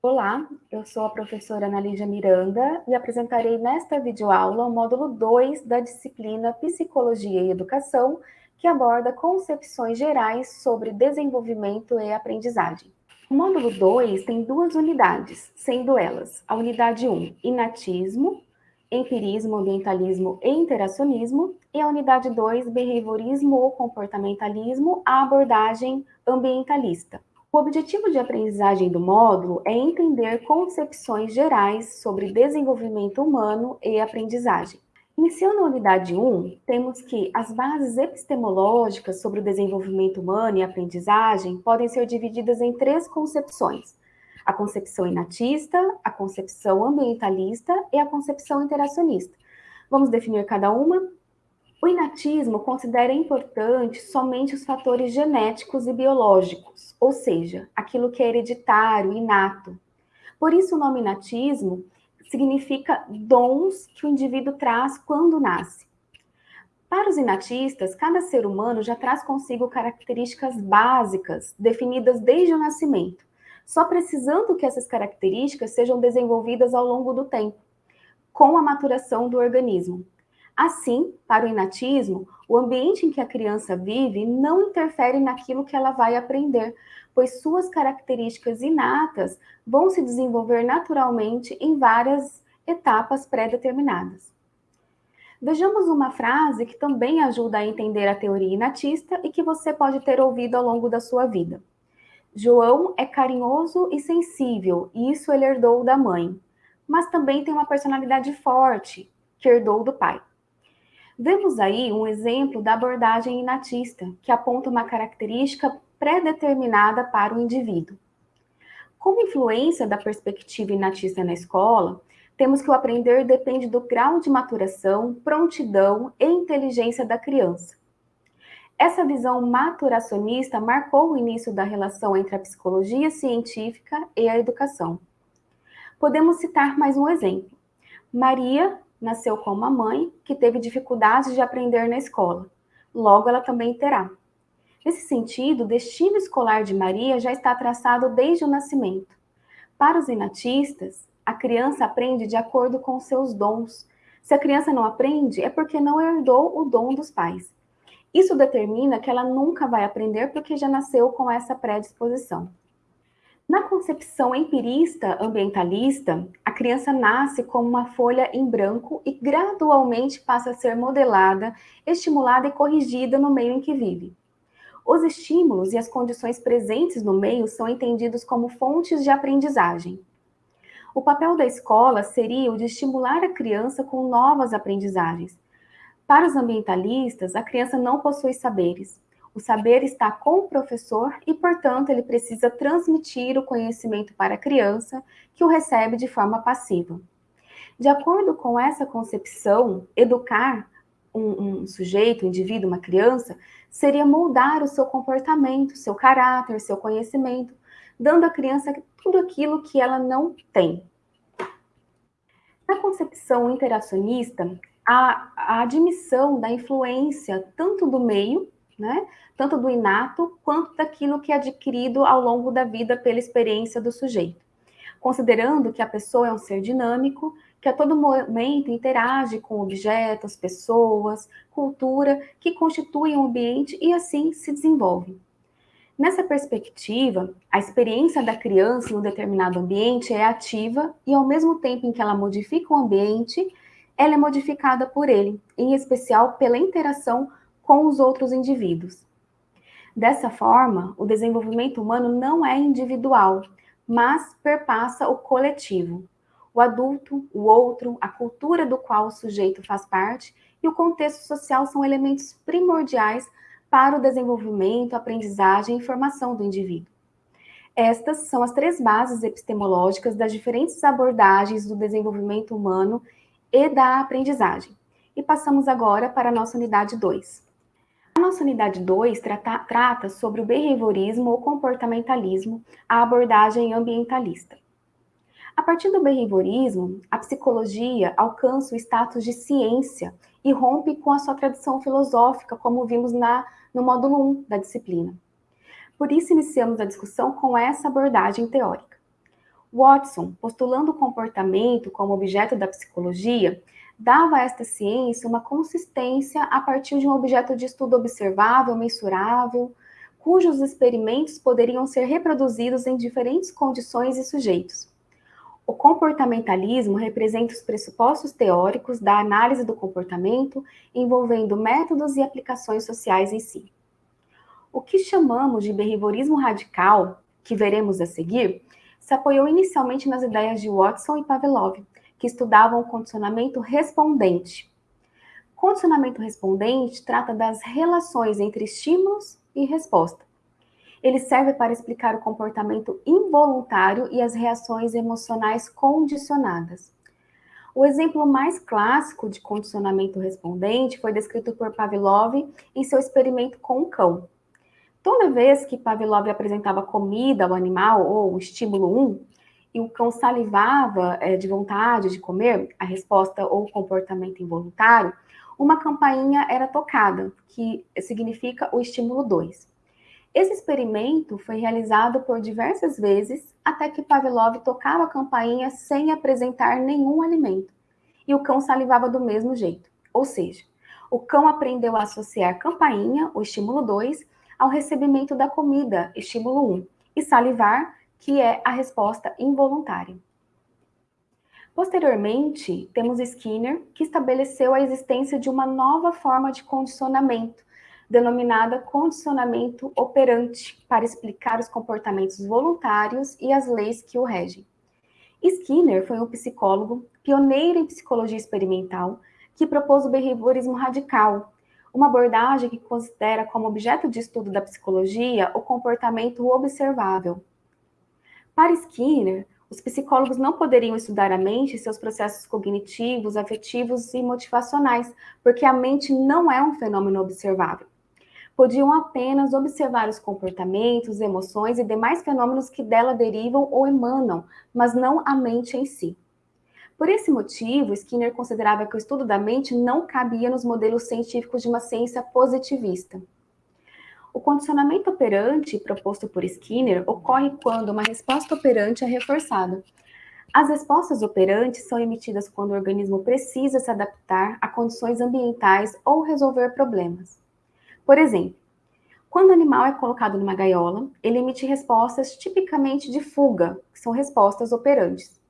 Olá, eu sou a professora Ana Lídia Miranda e apresentarei nesta videoaula o módulo 2 da disciplina Psicologia e Educação, que aborda concepções gerais sobre desenvolvimento e aprendizagem. O módulo 2 tem duas unidades, sendo elas a unidade 1, inatismo, empirismo, ambientalismo e interacionismo, e a unidade 2, behaviorismo ou comportamentalismo, a abordagem ambientalista. O objetivo de aprendizagem do módulo é entender concepções gerais sobre desenvolvimento humano e aprendizagem. Iniciando a unidade 1, temos que as bases epistemológicas sobre o desenvolvimento humano e aprendizagem podem ser divididas em três concepções. A concepção inatista, a concepção ambientalista e a concepção interacionista. Vamos definir cada uma? O inatismo considera importante somente os fatores genéticos e biológicos, ou seja, aquilo que é hereditário, inato. Por isso o nome inatismo significa dons que o indivíduo traz quando nasce. Para os inatistas, cada ser humano já traz consigo características básicas, definidas desde o nascimento, só precisando que essas características sejam desenvolvidas ao longo do tempo, com a maturação do organismo. Assim, para o inatismo, o ambiente em que a criança vive não interfere naquilo que ela vai aprender, pois suas características inatas vão se desenvolver naturalmente em várias etapas pré-determinadas. Vejamos uma frase que também ajuda a entender a teoria inatista e que você pode ter ouvido ao longo da sua vida. João é carinhoso e sensível, e isso ele herdou da mãe, mas também tem uma personalidade forte, que herdou do pai. Vemos aí um exemplo da abordagem inatista, que aponta uma característica pré-determinada para o indivíduo. Como influência da perspectiva inatista na escola, temos que o aprender depende do grau de maturação, prontidão e inteligência da criança. Essa visão maturacionista marcou o início da relação entre a psicologia científica e a educação. Podemos citar mais um exemplo. Maria nasceu com uma mãe que teve dificuldades de aprender na escola. Logo, ela também terá. Nesse sentido, o destino escolar de Maria já está traçado desde o nascimento. Para os inatistas, a criança aprende de acordo com seus dons. Se a criança não aprende, é porque não herdou o dom dos pais. Isso determina que ela nunca vai aprender porque já nasceu com essa predisposição. Na concepção empirista ambientalista, a criança nasce como uma folha em branco e gradualmente passa a ser modelada, estimulada e corrigida no meio em que vive. Os estímulos e as condições presentes no meio são entendidos como fontes de aprendizagem. O papel da escola seria o de estimular a criança com novas aprendizagens. Para os ambientalistas, a criança não possui saberes, o saber está com o professor e, portanto, ele precisa transmitir o conhecimento para a criança, que o recebe de forma passiva. De acordo com essa concepção, educar um, um, sujeito, um indivíduo, uma criança, seria moldar o seu comportamento, seu caráter, seu conhecimento, dando à criança tudo aquilo que ela não tem. Na concepção interacionista, a, a admissão da influência tanto do meio né? Tanto do inato quanto daquilo que é adquirido ao longo da vida pela experiência do sujeito. Considerando que a pessoa é um ser dinâmico, que a todo momento interage com objetos, pessoas, cultura, que constituem um ambiente e assim se desenvolve. Nessa perspectiva, a experiência da criança em um determinado ambiente é ativa e, ao mesmo tempo em que ela modifica o ambiente, ela é modificada por ele, em especial pela interação com os outros indivíduos. Dessa forma, o desenvolvimento humano não é individual, mas perpassa o coletivo. O adulto, o outro, a cultura do qual o sujeito faz parte e o contexto social são elementos primordiais para o desenvolvimento, aprendizagem e formação do indivíduo. Estas são as três bases epistemológicas das diferentes abordagens do desenvolvimento humano e da aprendizagem. E passamos agora para a nossa unidade 2. A nossa unidade 2 trata, trata sobre o behaviorismo ou comportamentalismo, a abordagem ambientalista. A partir do behaviorismo, a psicologia alcança o status de ciência e rompe com a sua tradição filosófica, como vimos na, no módulo 1 da disciplina. Por isso, iniciamos a discussão com essa abordagem teórica. Watson, postulando o comportamento como objeto da psicologia, dava a esta ciência uma consistência a partir de um objeto de estudo observável, mensurável, cujos experimentos poderiam ser reproduzidos em diferentes condições e sujeitos. O comportamentalismo representa os pressupostos teóricos da análise do comportamento, envolvendo métodos e aplicações sociais em si. O que chamamos de behaviorismo radical, que veremos a seguir, se apoiou inicialmente nas ideias de Watson e Pavlov, que estudavam o condicionamento respondente. Condicionamento respondente trata das relações entre estímulos e resposta. Ele serve para explicar o comportamento involuntário e as reações emocionais condicionadas. O exemplo mais clássico de condicionamento respondente foi descrito por Pavlov em seu experimento com um cão. Toda vez que Pavlov apresentava comida ao animal, ou estímulo 1, e o cão salivava é, de vontade de comer, a resposta ou comportamento involuntário, uma campainha era tocada, que significa o estímulo 2. Esse experimento foi realizado por diversas vezes, até que Pavlov tocava a campainha sem apresentar nenhum alimento, e o cão salivava do mesmo jeito. Ou seja, o cão aprendeu a associar campainha, o estímulo 2, ao recebimento da comida, estímulo 1, e salivar, que é a resposta involuntária. Posteriormente, temos Skinner, que estabeleceu a existência de uma nova forma de condicionamento, denominada condicionamento operante, para explicar os comportamentos voluntários e as leis que o regem. Skinner foi um psicólogo pioneiro em psicologia experimental que propôs o behaviorismo radical, uma abordagem que considera como objeto de estudo da psicologia o comportamento observável. Para Skinner, os psicólogos não poderiam estudar a mente e seus processos cognitivos, afetivos e motivacionais, porque a mente não é um fenômeno observável. Podiam apenas observar os comportamentos, emoções e demais fenômenos que dela derivam ou emanam, mas não a mente em si. Por esse motivo, Skinner considerava que o estudo da mente não cabia nos modelos científicos de uma ciência positivista. O condicionamento operante proposto por Skinner ocorre quando uma resposta operante é reforçada. As respostas operantes são emitidas quando o organismo precisa se adaptar a condições ambientais ou resolver problemas. Por exemplo, quando o animal é colocado numa gaiola, ele emite respostas tipicamente de fuga, que são respostas operantes.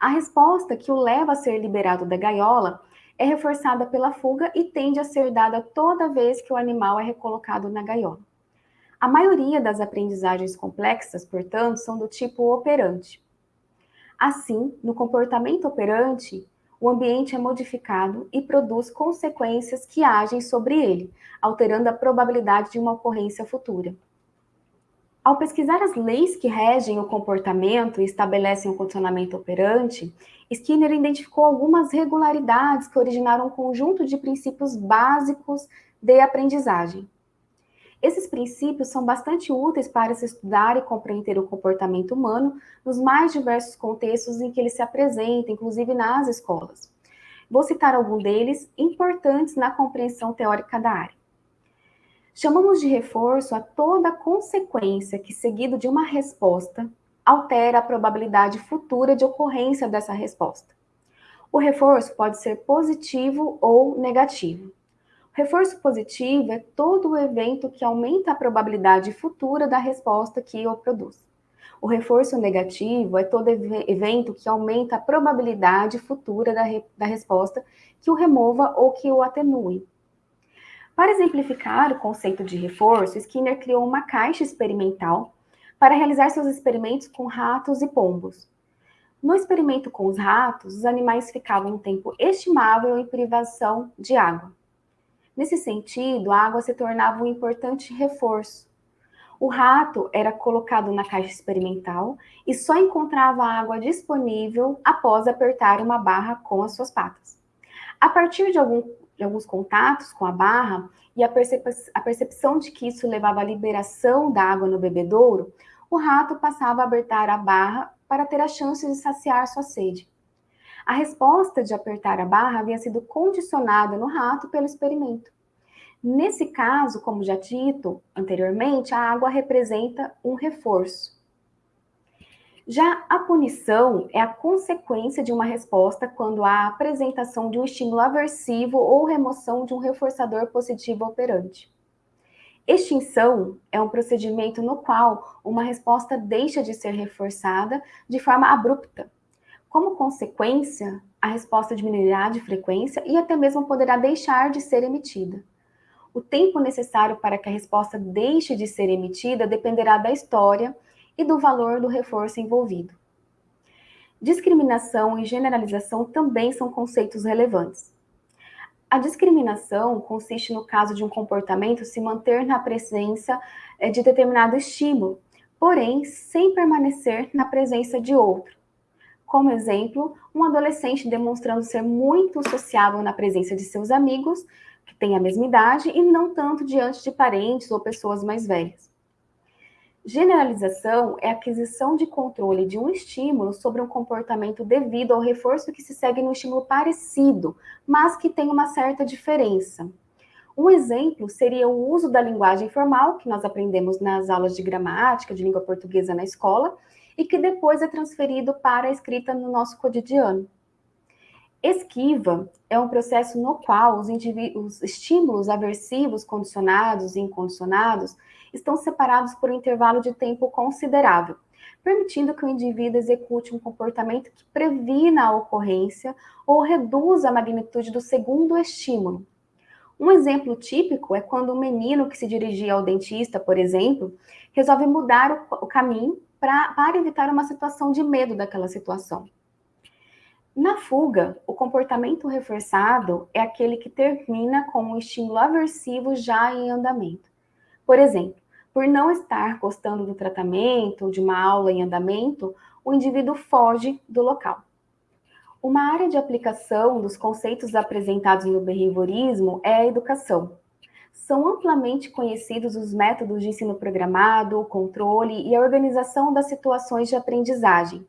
A resposta que o leva a ser liberado da gaiola é reforçada pela fuga e tende a ser dada toda vez que o animal é recolocado na gaiola. A maioria das aprendizagens complexas, portanto, são do tipo operante. Assim, no comportamento operante, o ambiente é modificado e produz consequências que agem sobre ele, alterando a probabilidade de uma ocorrência futura. Ao pesquisar as leis que regem o comportamento e estabelecem o condicionamento operante, Skinner identificou algumas regularidades que originaram um conjunto de princípios básicos de aprendizagem. Esses princípios são bastante úteis para se estudar e compreender o comportamento humano nos mais diversos contextos em que ele se apresenta, inclusive nas escolas. Vou citar alguns deles importantes na compreensão teórica da área. Chamamos de reforço a toda consequência que, seguido de uma resposta, altera a probabilidade futura de ocorrência dessa resposta. O reforço pode ser positivo ou negativo. O reforço positivo é todo o evento que aumenta a probabilidade futura da resposta que o produz. O reforço negativo é todo evento que aumenta a probabilidade futura da, re da resposta que o remova ou que o atenue. Para exemplificar o conceito de reforço, Skinner criou uma caixa experimental para realizar seus experimentos com ratos e pombos. No experimento com os ratos, os animais ficavam um tempo estimável em privação de água. Nesse sentido, a água se tornava um importante reforço. O rato era colocado na caixa experimental e só encontrava a água disponível após apertar uma barra com as suas patas. A partir de algum de alguns contatos com a barra e a, percep a percepção de que isso levava à liberação da água no bebedouro, o rato passava a apertar a barra para ter a chance de saciar sua sede. A resposta de apertar a barra havia sido condicionada no rato pelo experimento. Nesse caso, como já dito anteriormente, a água representa um reforço. Já a punição é a consequência de uma resposta quando há apresentação de um estímulo aversivo ou remoção de um reforçador positivo operante. Extinção é um procedimento no qual uma resposta deixa de ser reforçada de forma abrupta. Como consequência, a resposta diminuirá de frequência e até mesmo poderá deixar de ser emitida. O tempo necessário para que a resposta deixe de ser emitida dependerá da história e do valor do reforço envolvido. Discriminação e generalização também são conceitos relevantes. A discriminação consiste no caso de um comportamento se manter na presença eh, de determinado estímulo, porém sem permanecer na presença de outro. Como exemplo, um adolescente demonstrando ser muito sociável na presença de seus amigos, que têm a mesma idade, e não tanto diante de parentes ou pessoas mais velhas. Generalização é a aquisição de controle de um estímulo sobre um comportamento devido ao reforço que se segue no estímulo parecido, mas que tem uma certa diferença. Um exemplo seria o uso da linguagem formal, que nós aprendemos nas aulas de gramática, de língua portuguesa na escola, e que depois é transferido para a escrita no nosso cotidiano. Esquiva é um processo no qual os, os estímulos aversivos condicionados e incondicionados estão separados por um intervalo de tempo considerável, permitindo que o indivíduo execute um comportamento que previna a ocorrência ou reduza a magnitude do segundo estímulo. Um exemplo típico é quando um menino que se dirigia ao dentista, por exemplo, resolve mudar o, caminho pra, para evitar uma situação de medo daquela situação. Na fuga, o comportamento reforçado é aquele que termina com um estímulo aversivo já em andamento. Por exemplo, por não estar gostando do tratamento ou de uma aula em andamento, o indivíduo foge do local. Uma área de aplicação dos conceitos apresentados no behaviorismo é a educação. São amplamente conhecidos os métodos de ensino programado, o controle e a organização das situações de aprendizagem.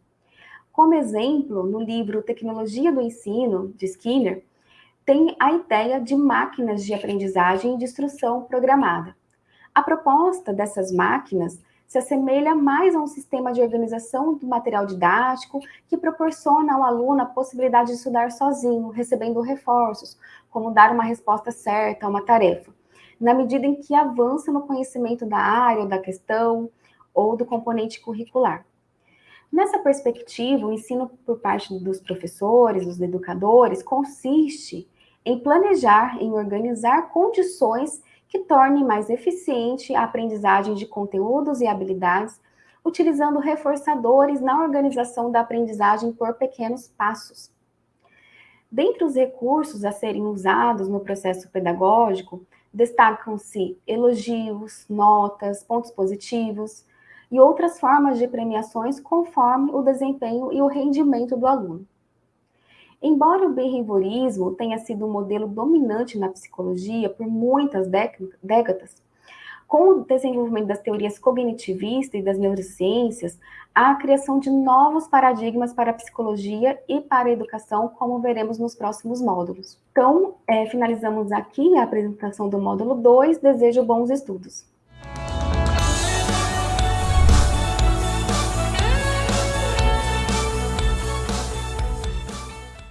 Como exemplo, no livro Tecnologia do Ensino, de Skinner, tem a ideia de máquinas de aprendizagem e de instrução programada. A proposta dessas máquinas se assemelha mais a um sistema de organização do material didático que proporciona ao aluno a possibilidade de estudar sozinho, recebendo reforços, como dar uma resposta certa a uma tarefa, na medida em que avança no conhecimento da área ou da questão ou do componente curricular. Nessa perspectiva, o ensino por parte dos professores, dos educadores, consiste em planejar, em organizar condições que torne mais eficiente a aprendizagem de conteúdos e habilidades, utilizando reforçadores na organização da aprendizagem por pequenos passos. Dentre os recursos a serem usados no processo pedagógico, destacam-se elogios, notas, pontos positivos e outras formas de premiações conforme o desempenho e o rendimento do aluno. Embora o behaviorismo tenha sido um modelo dominante na psicologia por muitas décadas, com o desenvolvimento das teorias cognitivistas e das neurociências, há a criação de novos paradigmas para a psicologia e para a educação, como veremos nos próximos módulos. Então, é, finalizamos aqui a apresentação do módulo 2. Desejo bons estudos.